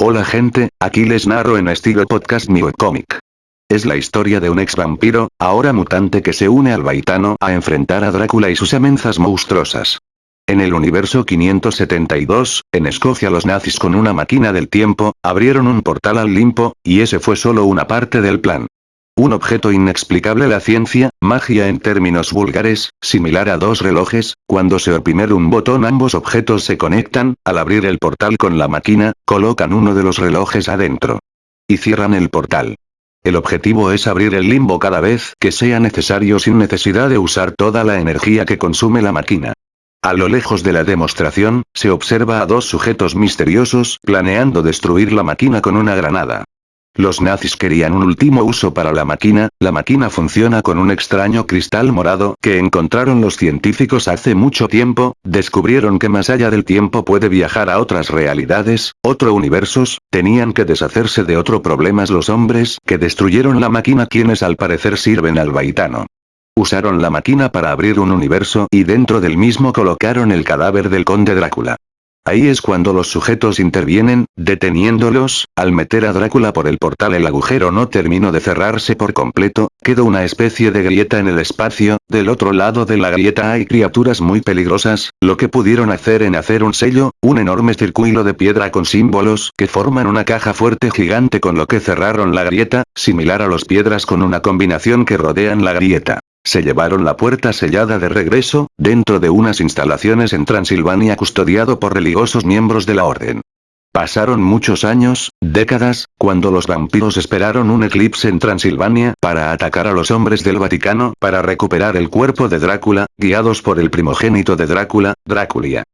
Hola gente, aquí les narro en estilo podcast mi webcomic. Es la historia de un ex vampiro, ahora mutante que se une al Baitano a enfrentar a Drácula y sus amenazas monstruosas. En el universo 572, en Escocia los nazis con una máquina del tiempo, abrieron un portal al limpo, y ese fue solo una parte del plan. Un objeto inexplicable la ciencia, magia en términos vulgares, similar a dos relojes, cuando se oprime un botón ambos objetos se conectan, al abrir el portal con la máquina, colocan uno de los relojes adentro. Y cierran el portal. El objetivo es abrir el limbo cada vez que sea necesario sin necesidad de usar toda la energía que consume la máquina. A lo lejos de la demostración, se observa a dos sujetos misteriosos planeando destruir la máquina con una granada. Los nazis querían un último uso para la máquina, la máquina funciona con un extraño cristal morado que encontraron los científicos hace mucho tiempo, descubrieron que más allá del tiempo puede viajar a otras realidades, otro universos, tenían que deshacerse de otro problemas los hombres que destruyeron la máquina quienes al parecer sirven al baitano. Usaron la máquina para abrir un universo y dentro del mismo colocaron el cadáver del conde Drácula. Ahí es cuando los sujetos intervienen, deteniéndolos, al meter a Drácula por el portal el agujero no terminó de cerrarse por completo, quedó una especie de grieta en el espacio, del otro lado de la grieta hay criaturas muy peligrosas, lo que pudieron hacer en hacer un sello, un enorme circuito de piedra con símbolos que forman una caja fuerte gigante con lo que cerraron la grieta, similar a los piedras con una combinación que rodean la grieta. Se llevaron la puerta sellada de regreso, dentro de unas instalaciones en Transilvania custodiado por religiosos miembros de la orden. Pasaron muchos años, décadas, cuando los vampiros esperaron un eclipse en Transilvania para atacar a los hombres del Vaticano para recuperar el cuerpo de Drácula, guiados por el primogénito de Drácula, Dráculia.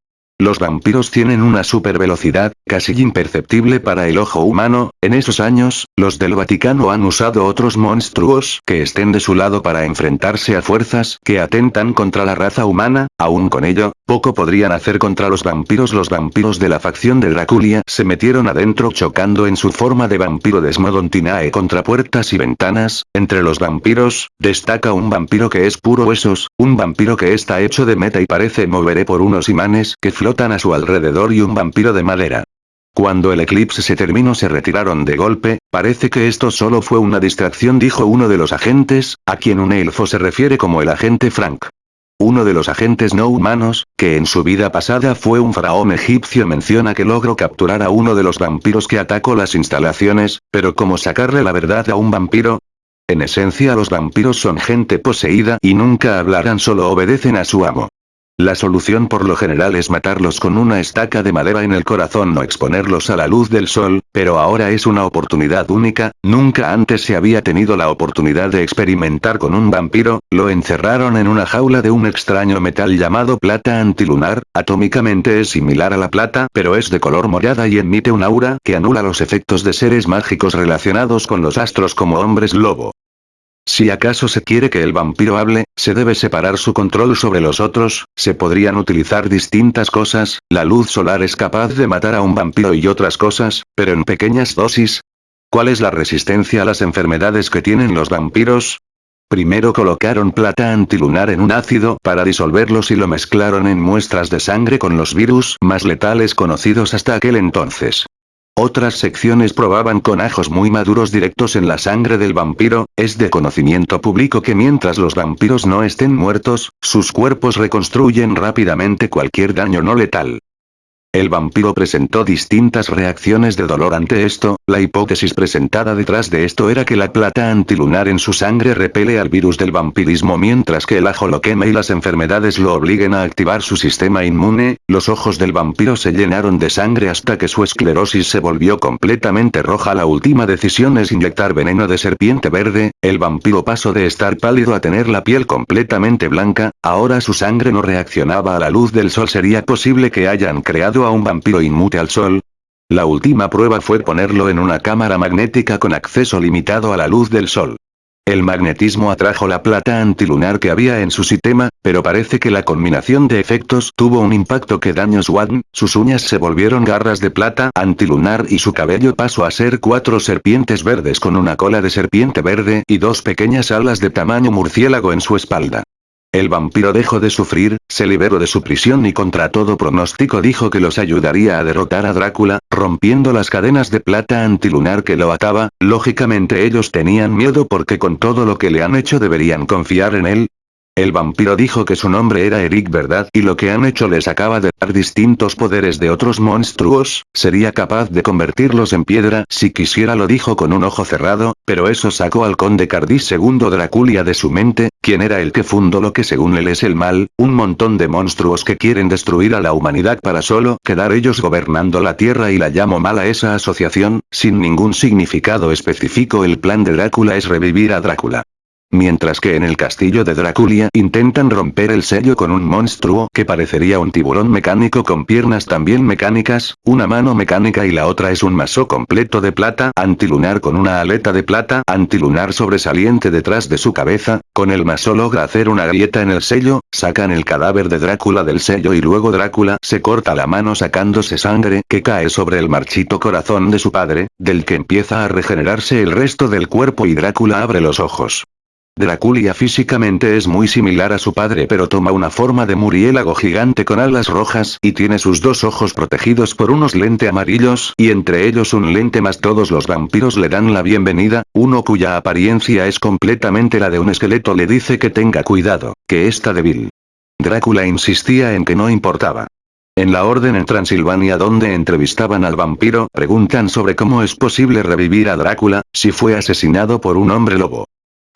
Los vampiros tienen una super velocidad, casi imperceptible para el ojo humano, en esos años, los del Vaticano han usado otros monstruos que estén de su lado para enfrentarse a fuerzas que atentan contra la raza humana, aún con ello, poco podrían hacer contra los vampiros. Los vampiros de la facción de Draculia se metieron adentro chocando en su forma de vampiro Desmodontinae contra puertas y ventanas, entre los vampiros, destaca un vampiro que es puro huesos, un vampiro que está hecho de meta y parece moveré por unos imanes que flotan a su alrededor y un vampiro de madera. Cuando el eclipse se terminó se retiraron de golpe, parece que esto solo fue una distracción dijo uno de los agentes, a quien un elfo se refiere como el agente Frank. Uno de los agentes no humanos, que en su vida pasada fue un faraón egipcio menciona que logró capturar a uno de los vampiros que atacó las instalaciones, pero ¿cómo sacarle la verdad a un vampiro? En esencia los vampiros son gente poseída y nunca hablarán solo obedecen a su amo. La solución por lo general es matarlos con una estaca de madera en el corazón o exponerlos a la luz del sol, pero ahora es una oportunidad única, nunca antes se había tenido la oportunidad de experimentar con un vampiro, lo encerraron en una jaula de un extraño metal llamado plata antilunar, atómicamente es similar a la plata pero es de color morada y emite un aura que anula los efectos de seres mágicos relacionados con los astros como hombres lobo. Si acaso se quiere que el vampiro hable, se debe separar su control sobre los otros, se podrían utilizar distintas cosas, la luz solar es capaz de matar a un vampiro y otras cosas, pero en pequeñas dosis. ¿Cuál es la resistencia a las enfermedades que tienen los vampiros? Primero colocaron plata antilunar en un ácido para disolverlos y lo mezclaron en muestras de sangre con los virus más letales conocidos hasta aquel entonces. Otras secciones probaban con ajos muy maduros directos en la sangre del vampiro, es de conocimiento público que mientras los vampiros no estén muertos, sus cuerpos reconstruyen rápidamente cualquier daño no letal. El vampiro presentó distintas reacciones de dolor ante esto, la hipótesis presentada detrás de esto era que la plata antilunar en su sangre repele al virus del vampirismo mientras que el ajo lo quema y las enfermedades lo obliguen a activar su sistema inmune, los ojos del vampiro se llenaron de sangre hasta que su esclerosis se volvió completamente roja. La última decisión es inyectar veneno de serpiente verde, el vampiro pasó de estar pálido a tener la piel completamente blanca, ahora su sangre no reaccionaba a la luz del sol. Sería posible que hayan creado a un vampiro inmute al sol? La última prueba fue ponerlo en una cámara magnética con acceso limitado a la luz del sol. El magnetismo atrajo la plata antilunar que había en su sistema, pero parece que la combinación de efectos tuvo un impacto que dañó Swan, sus uñas se volvieron garras de plata antilunar y su cabello pasó a ser cuatro serpientes verdes con una cola de serpiente verde y dos pequeñas alas de tamaño murciélago en su espalda. El vampiro dejó de sufrir, se liberó de su prisión y contra todo pronóstico dijo que los ayudaría a derrotar a Drácula, rompiendo las cadenas de plata antilunar que lo ataba, lógicamente ellos tenían miedo porque con todo lo que le han hecho deberían confiar en él, el vampiro dijo que su nombre era Eric verdad y lo que han hecho les acaba de dar distintos poderes de otros monstruos, sería capaz de convertirlos en piedra si quisiera lo dijo con un ojo cerrado, pero eso sacó al conde Cardis II Draculia de su mente, quien era el que fundó lo que según él es el mal, un montón de monstruos que quieren destruir a la humanidad para solo quedar ellos gobernando la tierra y la llamo mal a esa asociación, sin ningún significado específico. El plan de Drácula es revivir a Drácula. Mientras que en el castillo de Draculia intentan romper el sello con un monstruo que parecería un tiburón mecánico con piernas también mecánicas, una mano mecánica y la otra es un maso completo de plata antilunar con una aleta de plata antilunar sobresaliente detrás de su cabeza, con el maso logra hacer una grieta en el sello, sacan el cadáver de Drácula del sello y luego Drácula se corta la mano sacándose sangre que cae sobre el marchito corazón de su padre, del que empieza a regenerarse el resto del cuerpo y Drácula abre los ojos. Draculia físicamente es muy similar a su padre pero toma una forma de muriélago gigante con alas rojas y tiene sus dos ojos protegidos por unos lente amarillos y entre ellos un lente más todos los vampiros le dan la bienvenida, uno cuya apariencia es completamente la de un esqueleto le dice que tenga cuidado, que está débil. Drácula insistía en que no importaba. En la orden en Transilvania donde entrevistaban al vampiro preguntan sobre cómo es posible revivir a Drácula, si fue asesinado por un hombre lobo.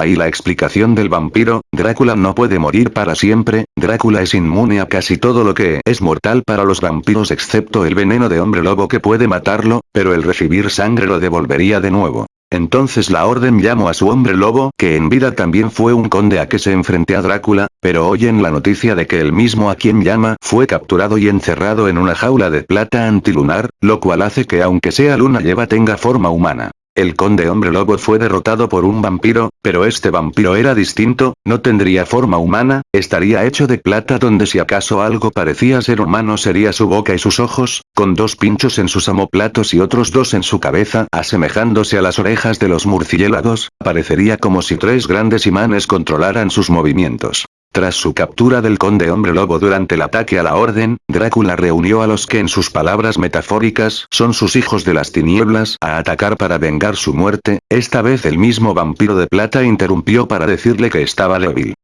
Ahí la explicación del vampiro, Drácula no puede morir para siempre, Drácula es inmune a casi todo lo que es mortal para los vampiros excepto el veneno de hombre lobo que puede matarlo, pero el recibir sangre lo devolvería de nuevo. Entonces la orden llamó a su hombre lobo, que en vida también fue un conde a que se enfrente a Drácula, pero oyen la noticia de que el mismo a quien llama fue capturado y encerrado en una jaula de plata antilunar, lo cual hace que aunque sea luna lleva tenga forma humana. El conde hombre lobo fue derrotado por un vampiro, pero este vampiro era distinto, no tendría forma humana, estaría hecho de plata donde si acaso algo parecía ser humano sería su boca y sus ojos, con dos pinchos en sus amoplatos y otros dos en su cabeza, asemejándose a las orejas de los murciélagos, parecería como si tres grandes imanes controlaran sus movimientos. Tras su captura del conde hombre lobo durante el ataque a la orden, Drácula reunió a los que en sus palabras metafóricas son sus hijos de las tinieblas a atacar para vengar su muerte, esta vez el mismo vampiro de plata interrumpió para decirle que estaba débil.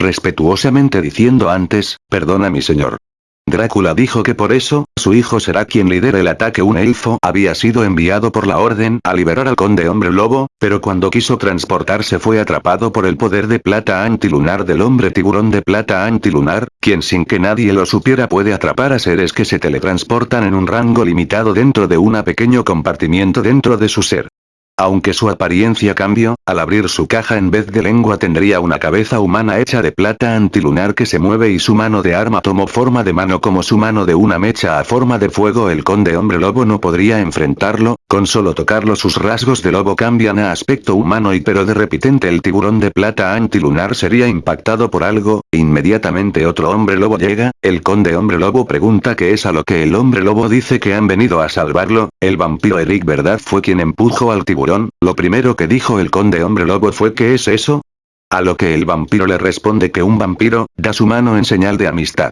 Respetuosamente diciendo antes, perdona mi señor. Drácula dijo que por eso, su hijo será quien lidere el ataque un elfo había sido enviado por la orden a liberar al conde hombre lobo, pero cuando quiso transportarse fue atrapado por el poder de plata antilunar del hombre tiburón de plata antilunar, quien sin que nadie lo supiera puede atrapar a seres que se teletransportan en un rango limitado dentro de un pequeño compartimiento dentro de su ser. Aunque su apariencia cambió, al abrir su caja en vez de lengua tendría una cabeza humana hecha de plata antilunar que se mueve y su mano de arma tomó forma de mano como su mano de una mecha a forma de fuego. El conde hombre lobo no podría enfrentarlo, con solo tocarlo sus rasgos de lobo cambian a aspecto humano y pero de repente el tiburón de plata antilunar sería impactado por algo, inmediatamente otro hombre lobo llega, el conde hombre lobo pregunta qué es a lo que el hombre lobo dice que han venido a salvarlo, el vampiro Eric verdad fue quien empujó al tiburón lo primero que dijo el conde hombre lobo fue ¿qué es eso? A lo que el vampiro le responde que un vampiro, da su mano en señal de amistad.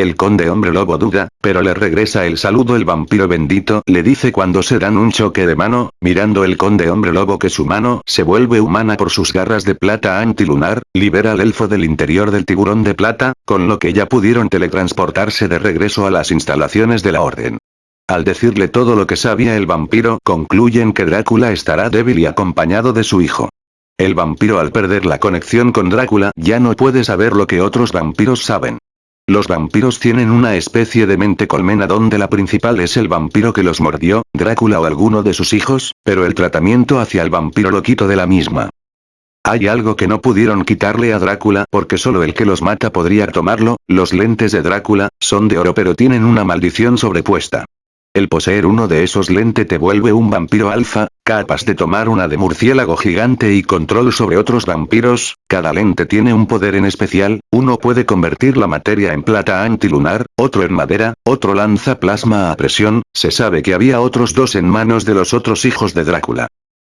El conde hombre lobo duda, pero le regresa el saludo el vampiro bendito le dice cuando se dan un choque de mano, mirando el conde hombre lobo que su mano se vuelve humana por sus garras de plata antilunar, libera al elfo del interior del tiburón de plata, con lo que ya pudieron teletransportarse de regreso a las instalaciones de la orden. Al decirle todo lo que sabía el vampiro, concluyen que Drácula estará débil y acompañado de su hijo. El vampiro al perder la conexión con Drácula ya no puede saber lo que otros vampiros saben. Los vampiros tienen una especie de mente colmena donde la principal es el vampiro que los mordió, Drácula o alguno de sus hijos, pero el tratamiento hacia el vampiro lo quito de la misma. Hay algo que no pudieron quitarle a Drácula porque solo el que los mata podría tomarlo, los lentes de Drácula, son de oro pero tienen una maldición sobrepuesta. El poseer uno de esos lentes te vuelve un vampiro alfa, capaz de tomar una de murciélago gigante y control sobre otros vampiros, cada lente tiene un poder en especial, uno puede convertir la materia en plata antilunar, otro en madera, otro lanza plasma a presión, se sabe que había otros dos en manos de los otros hijos de Drácula.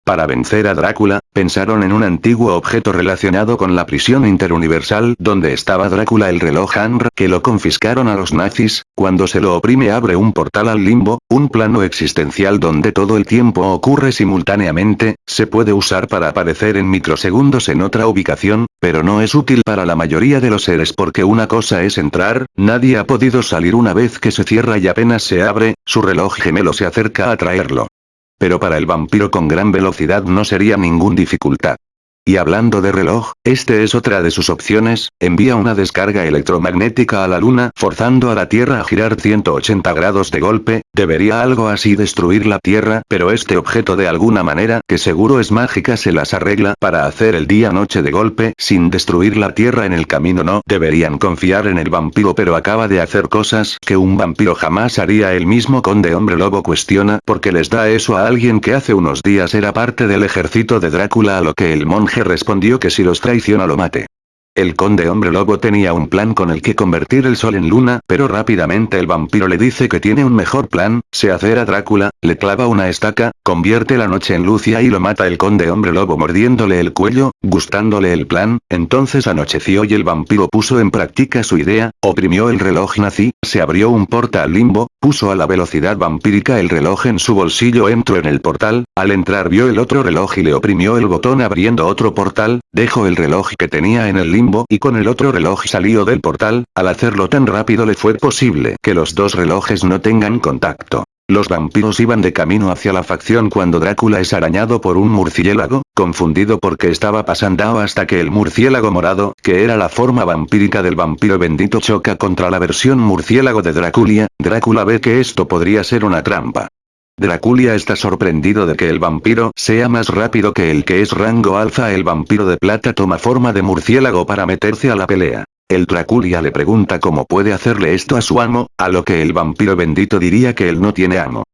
Para vencer a Drácula, pensaron en un antiguo objeto relacionado con la prisión interuniversal donde estaba Drácula el reloj Anr que lo confiscaron a los nazis, cuando se lo oprime abre un portal al limbo, un plano existencial donde todo el tiempo ocurre simultáneamente, se puede usar para aparecer en microsegundos en otra ubicación, pero no es útil para la mayoría de los seres porque una cosa es entrar, nadie ha podido salir. Una vez que se cierra y apenas se abre, su reloj gemelo se acerca a traerlo. Pero para el vampiro con gran velocidad no sería ningún dificultad. Y hablando de reloj, este es otra de sus opciones, envía una descarga electromagnética a la luna forzando a la Tierra a girar 180 grados de golpe, debería algo así destruir la Tierra pero este objeto de alguna manera que seguro es mágica se las arregla para hacer el día-noche de golpe sin destruir la Tierra en el camino no deberían confiar en el vampiro pero acaba de hacer cosas que un vampiro jamás haría el mismo conde hombre lobo cuestiona porque les da eso a alguien que hace unos días era parte del ejército de Drácula a lo que el monje respondió que si los traiciona lo mate. El conde hombre lobo tenía un plan con el que convertir el sol en luna, pero rápidamente el vampiro le dice que tiene un mejor plan, se hace a Drácula, le clava una estaca, convierte la noche en luz y lo mata el conde hombre lobo mordiéndole el cuello, gustándole el plan, entonces anocheció y el vampiro puso en práctica su idea, oprimió el reloj nazi, se abrió un portal limbo, puso a la velocidad vampírica el reloj en su bolsillo entró en el portal, al entrar vio el otro reloj y le oprimió el botón abriendo otro portal, dejó el reloj que tenía en el limbo y con el otro reloj salió del portal, al hacerlo tan rápido le fue posible que los dos relojes no tengan contacto. Los vampiros iban de camino hacia la facción cuando Drácula es arañado por un murciélago, confundido porque estaba pasando hasta que el murciélago morado, que era la forma vampírica del vampiro bendito choca contra la versión murciélago de Drácula, Drácula ve que esto podría ser una trampa. Draculia está sorprendido de que el vampiro sea más rápido que el que es rango alfa el vampiro de plata toma forma de murciélago para meterse a la pelea. El Draculia le pregunta cómo puede hacerle esto a su amo, a lo que el vampiro bendito diría que él no tiene amo.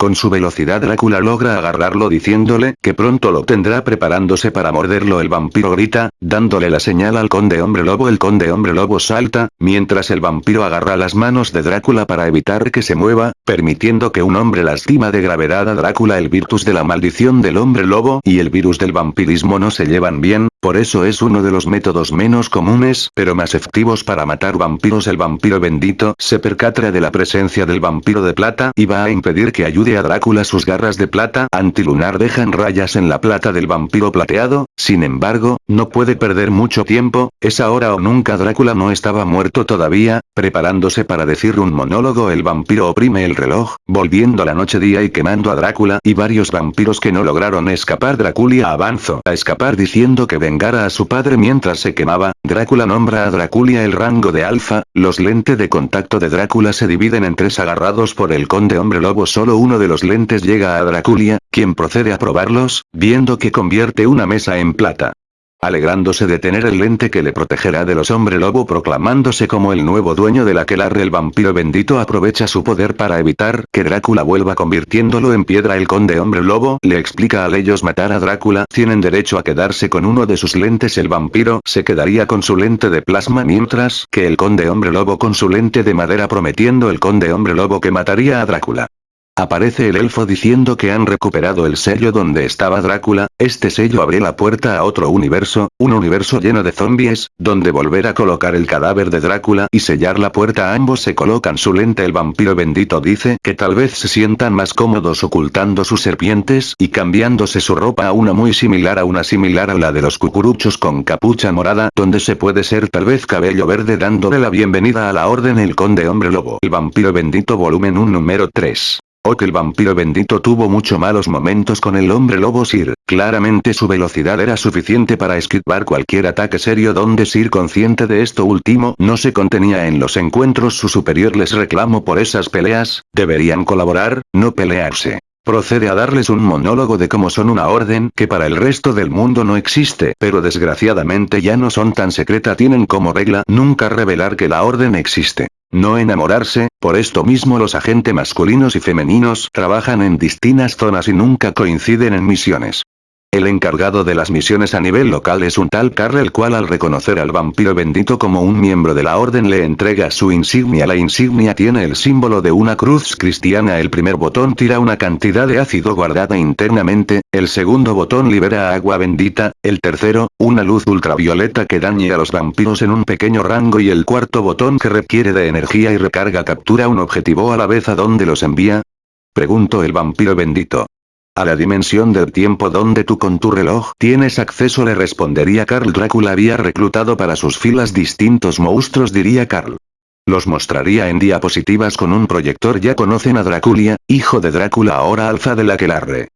Con su velocidad Drácula logra agarrarlo diciéndole que pronto lo tendrá preparándose para morderlo. El vampiro grita, dándole la señal al conde hombre lobo. El conde hombre lobo salta, mientras el vampiro agarra las manos de Drácula para evitar que se mueva, permitiendo que un hombre lastima de gravedad a Drácula. El virtus de la maldición del hombre lobo y el virus del vampirismo no se llevan bien, por eso es uno de los métodos menos comunes pero más efectivos para matar vampiros. El vampiro bendito se percatra de la presencia del vampiro de plata y va a impedir que ayude a Drácula sus garras de plata antilunar dejan rayas en la plata del vampiro plateado, sin embargo, no puede perder mucho tiempo, es ahora o nunca Drácula no estaba muerto todavía, preparándose para decir un monólogo el vampiro oprime el reloj, volviendo la noche día y quemando a Drácula y varios vampiros que no lograron escapar Drácula avanzó a escapar diciendo que vengara a su padre mientras se quemaba, Drácula nombra a Drácula el rango de alfa, los lentes de contacto de Drácula se dividen en tres agarrados por el conde hombre lobo solo uno de los lentes llega a Draculia, quien procede a probarlos, viendo que convierte una mesa en plata. Alegrándose de tener el lente que le protegerá de los hombre lobo proclamándose como el nuevo dueño de la aquelarre el vampiro bendito aprovecha su poder para evitar que Drácula vuelva convirtiéndolo en piedra el conde hombre lobo le explica a ellos matar a Drácula tienen derecho a quedarse con uno de sus lentes el vampiro se quedaría con su lente de plasma mientras que el conde hombre lobo con su lente de madera prometiendo el conde hombre lobo que mataría a Drácula. Aparece el elfo diciendo que han recuperado el sello donde estaba Drácula, este sello abre la puerta a otro universo, un universo lleno de zombies, donde volver a colocar el cadáver de Drácula y sellar la puerta. Ambos se colocan su lente el vampiro bendito dice que tal vez se sientan más cómodos ocultando sus serpientes y cambiándose su ropa a una muy similar a una similar a la de los cucuruchos con capucha morada donde se puede ser tal vez cabello verde dándole la bienvenida a la orden el conde hombre lobo. El vampiro bendito volumen 1 número 3 Oh que el vampiro bendito tuvo mucho malos momentos con el hombre lobo Sir, claramente su velocidad era suficiente para esquivar cualquier ataque serio. Donde Sir consciente de esto último no se contenía en los encuentros. Su superior les reclamo por esas peleas, deberían colaborar, no pelearse. Procede a darles un monólogo de cómo son una orden que para el resto del mundo no existe, pero desgraciadamente ya no son tan secreta. Tienen como regla nunca revelar que la orden existe. No enamorarse, por esto mismo los agentes masculinos y femeninos trabajan en distintas zonas y nunca coinciden en misiones. El encargado de las misiones a nivel local es un tal Carl el cual al reconocer al vampiro bendito como un miembro de la orden le entrega su insignia. La insignia tiene el símbolo de una cruz cristiana. El primer botón tira una cantidad de ácido guardada internamente, el segundo botón libera agua bendita, el tercero, una luz ultravioleta que dañe a los vampiros en un pequeño rango y el cuarto botón que requiere de energía y recarga captura un objetivo a la vez a dónde los envía. Preguntó el vampiro bendito. A la dimensión del tiempo donde tú con tu reloj tienes acceso le respondería Carl Drácula había reclutado para sus filas distintos monstruos diría Carl. Los mostraría en diapositivas con un proyector ya conocen a Drácula, hijo de Drácula ahora alfa de la Quelarre.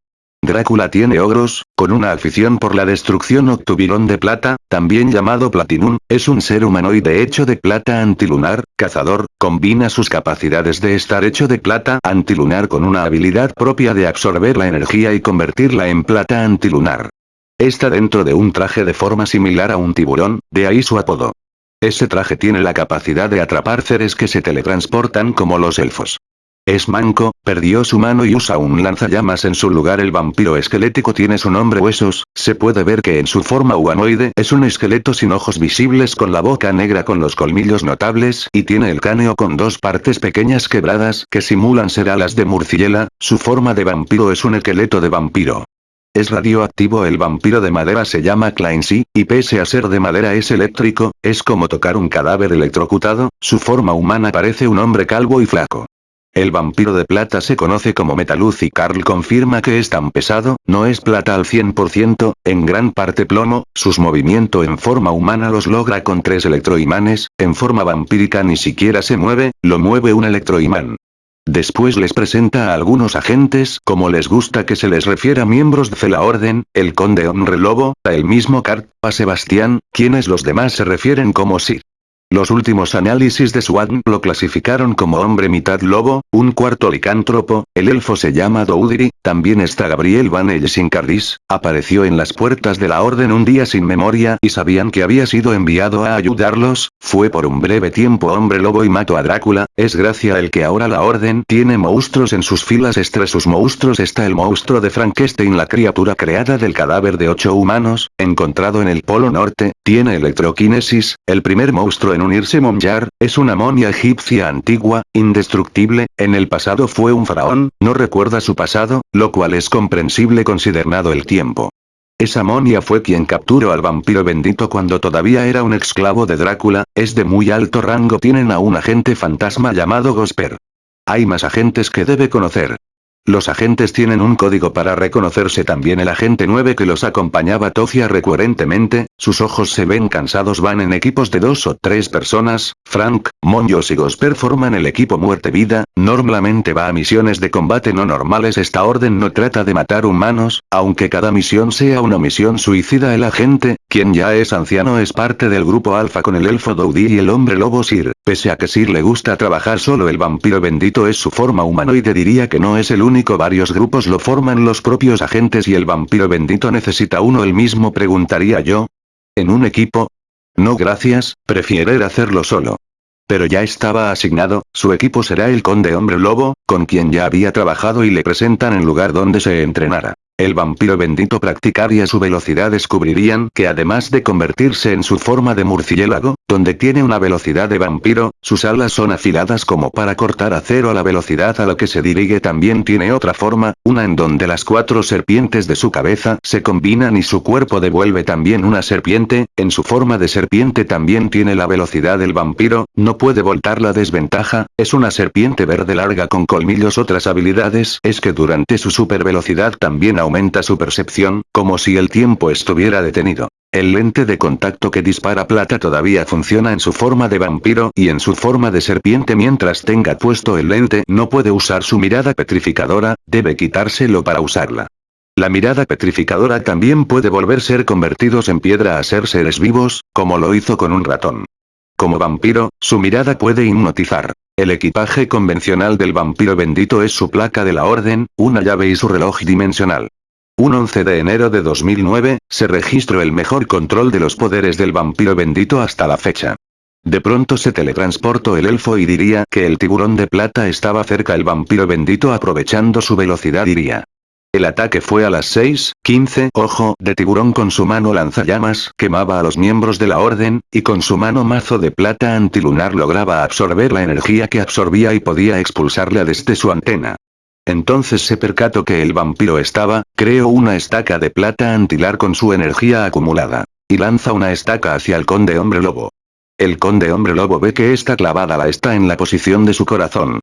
Drácula tiene ogros, con una afición por la destrucción octubirón de plata, también llamado Platinum, es un ser humanoide hecho de plata antilunar, cazador, combina sus capacidades de estar hecho de plata antilunar con una habilidad propia de absorber la energía y convertirla en plata antilunar. Está dentro de un traje de forma similar a un tiburón, de ahí su apodo. Ese traje tiene la capacidad de atrapar seres que se teletransportan como los elfos. Es manco, perdió su mano y usa un lanzallamas en su lugar. El vampiro esquelético tiene su nombre huesos, se puede ver que en su forma humanoide es un esqueleto sin ojos visibles con la boca negra con los colmillos notables y tiene el cráneo con dos partes pequeñas quebradas que simulan ser alas de murciela, su forma de vampiro es un esqueleto de vampiro. Es radioactivo. El vampiro de madera se llama Clancy, y pese a ser de madera es eléctrico, es como tocar un cadáver electrocutado, su forma humana parece un hombre calvo y flaco. El vampiro de plata se conoce como Metaluz y Carl confirma que es tan pesado, no es plata al 100%, en gran parte plomo, sus movimientos en forma humana los logra con tres electroimanes, en forma vampírica ni siquiera se mueve, lo mueve un electroimán. Después les presenta a algunos agentes como les gusta que se les refiera miembros de la orden, el conde Hombre Lobo, a el mismo Cart, a Sebastián, quienes los demás se refieren como Sir. Los últimos análisis de Swan lo clasificaron como hombre mitad lobo, un cuarto licántropo, el elfo se llama Doudiri, también está Gabriel Van Cardis, apareció en las puertas de la orden un día sin memoria y sabían que había sido enviado a ayudarlos, fue por un breve tiempo hombre lobo y mató a Drácula, es gracia el que ahora la orden tiene monstruos en sus filas entre sus monstruos está el monstruo de Frankenstein la criatura creada del cadáver de ocho humanos, encontrado en el polo norte, tiene electroquinesis, el primer monstruo en unirse Monjar, es una momia egipcia antigua, indestructible, en el pasado fue un faraón, no recuerda su pasado, lo cual es comprensible considerado el tiempo. Esa momia fue quien capturó al vampiro bendito cuando todavía era un esclavo de Drácula, es de muy alto rango tienen a un agente fantasma llamado Gosper. Hay más agentes que debe conocer. Los agentes tienen un código para reconocerse también el agente 9 que los acompañaba Tocia recurrentemente, sus ojos se ven cansados van en equipos de dos o tres personas, Frank, Monjos y Gosper forman el equipo muerte-vida, normalmente va a misiones de combate no normales esta orden no trata de matar humanos, aunque cada misión sea una misión suicida el agente, quien ya es anciano es parte del grupo alfa con el elfo Doudi y el hombre lobo Sir, pese a que Sir le gusta trabajar solo el vampiro bendito es su forma humanoide diría que no es el único varios grupos lo forman los propios agentes y el vampiro bendito necesita uno el mismo preguntaría yo. ¿En un equipo? No gracias, prefiere hacerlo solo. Pero ya estaba asignado, su equipo será el conde hombre lobo, con quien ya había trabajado y le presentan en lugar donde se entrenara. El vampiro bendito practicaría su velocidad descubrirían que además de convertirse en su forma de murciélago, donde tiene una velocidad de vampiro, sus alas son afiladas como para cortar acero a la velocidad a la que se dirige. También tiene otra forma, una en donde las cuatro serpientes de su cabeza se combinan y su cuerpo devuelve también una serpiente, en su forma de serpiente también tiene la velocidad del vampiro, no puede voltar la desventaja, es una serpiente verde larga con colmillos. Otras habilidades es que durante su super velocidad también aumenta su percepción, como si el tiempo estuviera detenido. El lente de contacto que dispara plata todavía funciona en su forma de vampiro y en su forma de serpiente mientras tenga puesto el lente no puede usar su mirada petrificadora, debe quitárselo para usarla. La mirada petrificadora también puede volver ser convertidos en piedra a ser seres vivos, como lo hizo con un ratón. Como vampiro, su mirada puede hipnotizar. El equipaje convencional del vampiro bendito es su placa de la orden, una llave y su reloj dimensional. Un 11 de enero de 2009, se registró el mejor control de los poderes del vampiro bendito hasta la fecha. De pronto se teletransportó el elfo y diría que el tiburón de plata estaba cerca el vampiro bendito aprovechando su velocidad diría. El ataque fue a las 6, 15, ojo de tiburón con su mano lanzallamas quemaba a los miembros de la orden, y con su mano mazo de plata antilunar lograba absorber la energía que absorbía y podía expulsarla desde su antena. Entonces se percató que el vampiro estaba, creo una estaca de plata antilar con su energía acumulada. Y lanza una estaca hacia el conde hombre lobo. El conde hombre lobo ve que esta clavada la está en la posición de su corazón.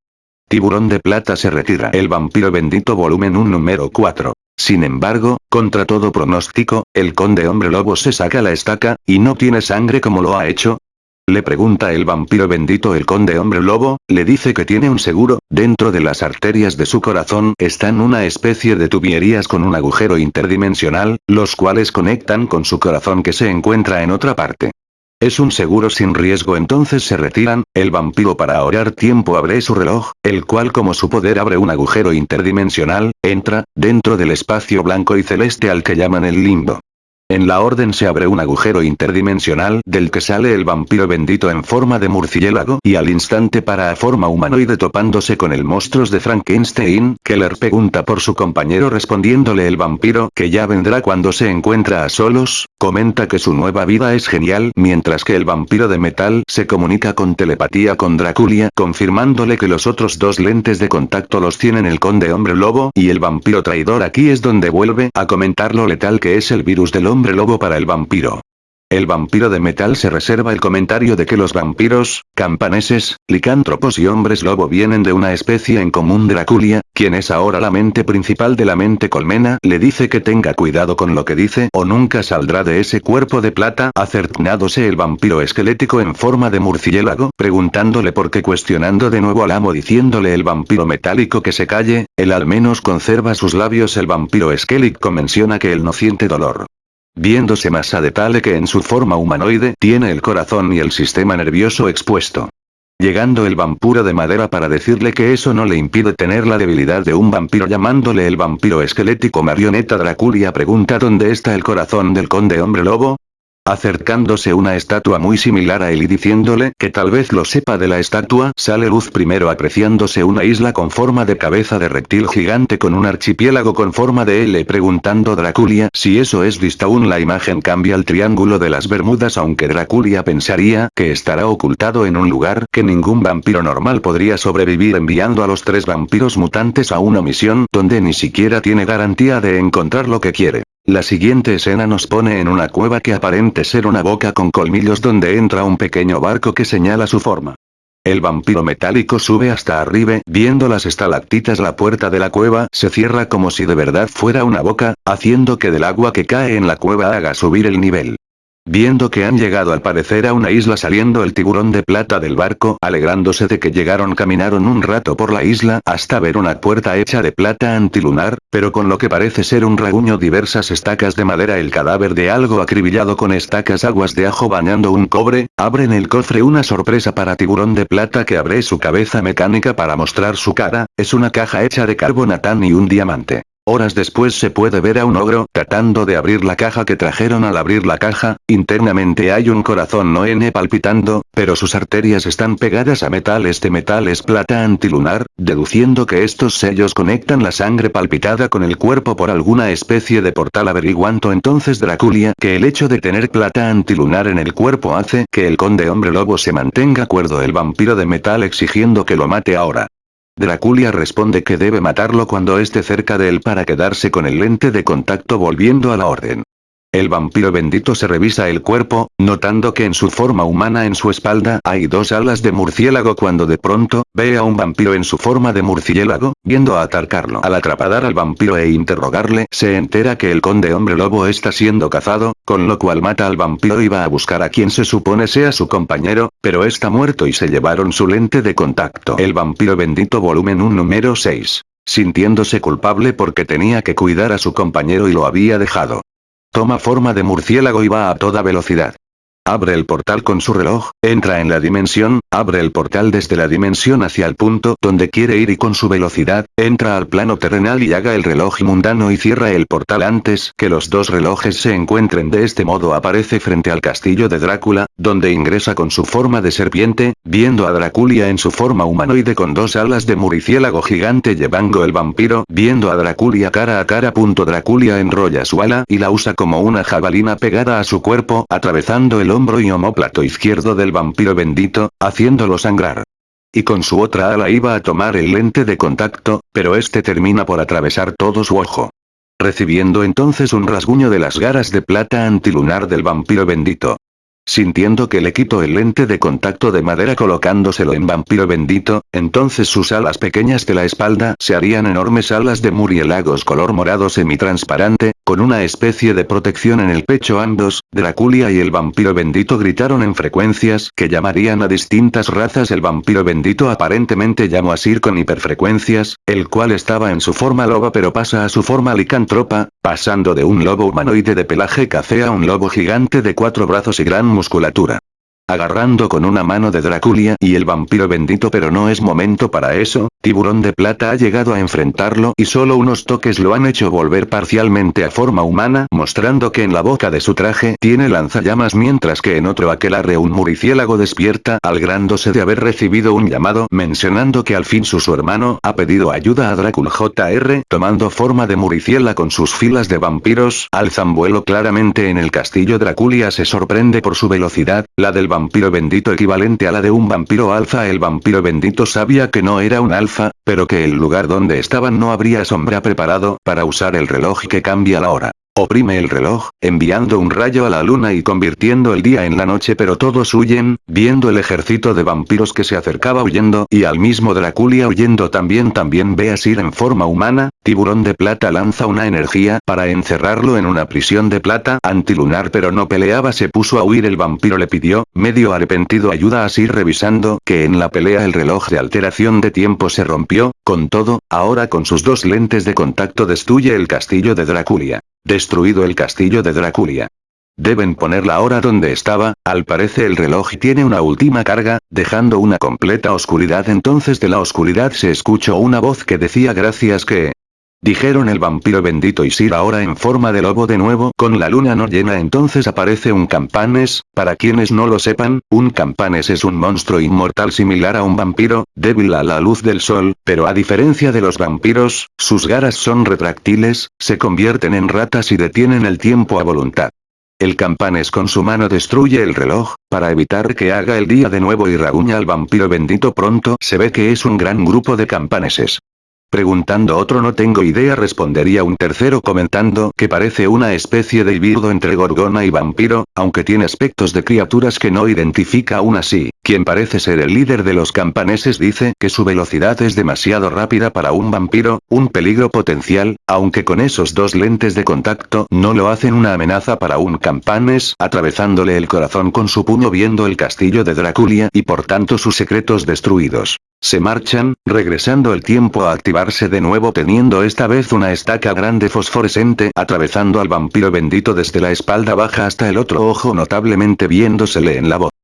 Tiburón de plata se retira. El vampiro bendito volumen 1 número 4. Sin embargo, contra todo pronóstico, el conde hombre lobo se saca la estaca, y no tiene sangre como lo ha hecho. Le pregunta el vampiro bendito el conde hombre lobo, le dice que tiene un seguro, dentro de las arterias de su corazón están una especie de tuberías con un agujero interdimensional, los cuales conectan con su corazón que se encuentra en otra parte. Es un seguro sin riesgo entonces se retiran, el vampiro para ahorrar tiempo abre su reloj, el cual como su poder abre un agujero interdimensional, entra, dentro del espacio blanco y celeste al que llaman el limbo. En la orden se abre un agujero interdimensional del que sale el vampiro bendito en forma de murciélago y al instante para a forma humanoide topándose con el monstruos de Frankenstein, Keller pregunta por su compañero respondiéndole el vampiro que ya vendrá cuando se encuentra a solos, comenta que su nueva vida es genial mientras que el vampiro de metal se comunica con telepatía con Draculia confirmándole que los otros dos lentes de contacto los tienen el conde hombre lobo y el vampiro traidor. Aquí es donde vuelve a comentar lo letal que es el virus del hombre hombre lobo para el vampiro. El vampiro de metal se reserva el comentario de que los vampiros, campaneses, licántropos y hombres lobo vienen de una especie en común Draculia, quien es ahora la mente principal de la mente colmena, le dice que tenga cuidado con lo que dice o nunca saldrá de ese cuerpo de plata, acertnándose el vampiro esquelético en forma de murciélago, preguntándole por qué cuestionando de nuevo al amo diciéndole el vampiro metálico que se calle, él al menos conserva sus labios el vampiro esquélico menciona que él no siente dolor. Viéndose más a detalle que en su forma humanoide tiene el corazón y el sistema nervioso expuesto. Llegando el vampiro de madera para decirle que eso no le impide tener la debilidad de un vampiro llamándole el vampiro esquelético marioneta Draculia pregunta dónde está el corazón del conde hombre lobo, Acercándose una estatua muy similar a él y diciéndole que tal vez lo sepa de la estatua, sale luz primero apreciándose una isla con forma de cabeza de reptil gigante con un archipiélago con forma de L preguntando Draculia si eso es vista aún la imagen cambia al triángulo de las Bermudas aunque Draculia pensaría que estará ocultado en un lugar que ningún vampiro normal podría sobrevivir enviando a los tres vampiros mutantes a una misión donde ni siquiera tiene garantía de encontrar lo que quiere. La siguiente escena nos pone en una cueva que aparente ser una boca con colmillos donde entra un pequeño barco que señala su forma. El vampiro metálico sube hasta arriba, viendo las estalactitas la puerta de la cueva se cierra como si de verdad fuera una boca, haciendo que del agua que cae en la cueva haga subir el nivel. Viendo que han llegado al parecer a una isla saliendo el tiburón de plata del barco, alegrándose de que llegaron caminaron un rato por la isla hasta ver una puerta hecha de plata antilunar, pero con lo que parece ser un raguño diversas estacas de madera el cadáver de algo acribillado con estacas aguas de ajo bañando un cobre, abren el cofre una sorpresa para tiburón de plata que abre su cabeza mecánica para mostrar su cara, es una caja hecha de carbonatán y un diamante. Horas después se puede ver a un ogro tratando de abrir la caja que trajeron al abrir la caja, internamente hay un corazón no N palpitando, pero sus arterias están pegadas a metal este metal es plata antilunar, deduciendo que estos sellos conectan la sangre palpitada con el cuerpo por alguna especie de portal averiguando entonces Draculia que el hecho de tener plata antilunar en el cuerpo hace que el conde hombre lobo se mantenga cuerdo el vampiro de metal exigiendo que lo mate ahora. Draculia responde que debe matarlo cuando esté cerca de él para quedarse con el lente de contacto volviendo a la orden. El vampiro bendito se revisa el cuerpo, notando que en su forma humana en su espalda hay dos alas de murciélago cuando de pronto, ve a un vampiro en su forma de murciélago, viendo a atacarlo. Al atrapadar al vampiro e interrogarle, se entera que el conde hombre lobo está siendo cazado, con lo cual mata al vampiro y va a buscar a quien se supone sea su compañero, pero está muerto y se llevaron su lente de contacto. El vampiro bendito volumen 1 número 6 sintiéndose culpable porque tenía que cuidar a su compañero y lo había dejado. Toma forma de murciélago y va a toda velocidad. Abre el portal con su reloj, entra en la dimensión, abre el portal desde la dimensión hacia el punto donde quiere ir y con su velocidad, entra al plano terrenal y haga el reloj mundano y cierra el portal antes que los dos relojes se encuentren de este modo aparece frente al castillo de Drácula, donde ingresa con su forma de serpiente, viendo a Dráculia en su forma humanoide con dos alas de muriciélago gigante llevando el vampiro, viendo a Dráculia cara a cara. Punto Dráculia enrolla su ala y la usa como una jabalina pegada a su cuerpo, atravesando el hombro y homóplato izquierdo del vampiro bendito, haciéndolo sangrar. Y con su otra ala iba a tomar el lente de contacto, pero este termina por atravesar todo su ojo. Recibiendo entonces un rasguño de las garas de plata antilunar del vampiro bendito. Sintiendo que le quito el lente de contacto de madera colocándoselo en vampiro bendito, entonces sus alas pequeñas de la espalda se harían enormes alas de murielagos color morado semitransparente, con una especie de protección en el pecho ambos, Draculia y el vampiro bendito gritaron en frecuencias que llamarían a distintas razas. El vampiro bendito aparentemente llamó a Sir con hiperfrecuencias, el cual estaba en su forma loba pero pasa a su forma licantropa, pasando de un lobo humanoide de pelaje café a un lobo gigante de cuatro brazos y gran musculatura. Agarrando con una mano de Draculia y el vampiro bendito pero no es momento para eso, Tiburón de Plata ha llegado a enfrentarlo y solo unos toques lo han hecho volver parcialmente a forma humana mostrando que en la boca de su traje tiene lanzallamas mientras que en otro aquelarre un muriciélago despierta algrándose de haber recibido un llamado mencionando que al fin su, su hermano ha pedido ayuda a Drácula JR tomando forma de muriciela con sus filas de vampiros alzan vuelo claramente en el castillo. Draculia se sorprende por su velocidad, la del vampiro bendito equivalente a la de un vampiro alfa. El vampiro bendito sabía que no era un alfa pero que el lugar donde estaban no habría sombra preparado para usar el reloj que cambia la hora. Oprime el reloj, enviando un rayo a la luna y convirtiendo el día en la noche pero todos huyen, viendo el ejército de vampiros que se acercaba huyendo y al mismo Draculia huyendo también también ve a Sir en forma humana, tiburón de plata lanza una energía para encerrarlo en una prisión de plata antilunar pero no peleaba se puso a huir el vampiro le pidió, medio arrepentido ayuda a Sir revisando que en la pelea el reloj de alteración de tiempo se rompió, con todo, ahora con sus dos lentes de contacto destruye el castillo de Draculia. Destruido el castillo de Draculia. Deben poner la hora donde estaba, al parece el reloj tiene una última carga, dejando una completa oscuridad entonces de la oscuridad se escuchó una voz que decía gracias que, Dijeron el vampiro bendito y ahora en forma de lobo de nuevo con la luna no llena entonces aparece un campanes, para quienes no lo sepan, un campanes es un monstruo inmortal similar a un vampiro, débil a la luz del sol, pero a diferencia de los vampiros, sus garras son retráctiles, se convierten en ratas y detienen el tiempo a voluntad. El campanes con su mano destruye el reloj, para evitar que haga el día de nuevo y raguña al vampiro bendito pronto se ve que es un gran grupo de campaneses. Preguntando otro no tengo idea respondería un tercero comentando que parece una especie de híbrido entre gorgona y vampiro, aunque tiene aspectos de criaturas que no identifica aún así. Quien parece ser el líder de los campaneses dice que su velocidad es demasiado rápida para un vampiro, un peligro potencial, aunque con esos dos lentes de contacto no lo hacen una amenaza para un campanes, atravesándole el corazón con su puño viendo el castillo de Draculia y por tanto sus secretos destruidos. Se marchan, regresando el tiempo a activarse de nuevo teniendo esta vez una estaca grande fosforescente atravesando al vampiro bendito desde la espalda baja hasta el otro ojo notablemente viéndosele en la voz.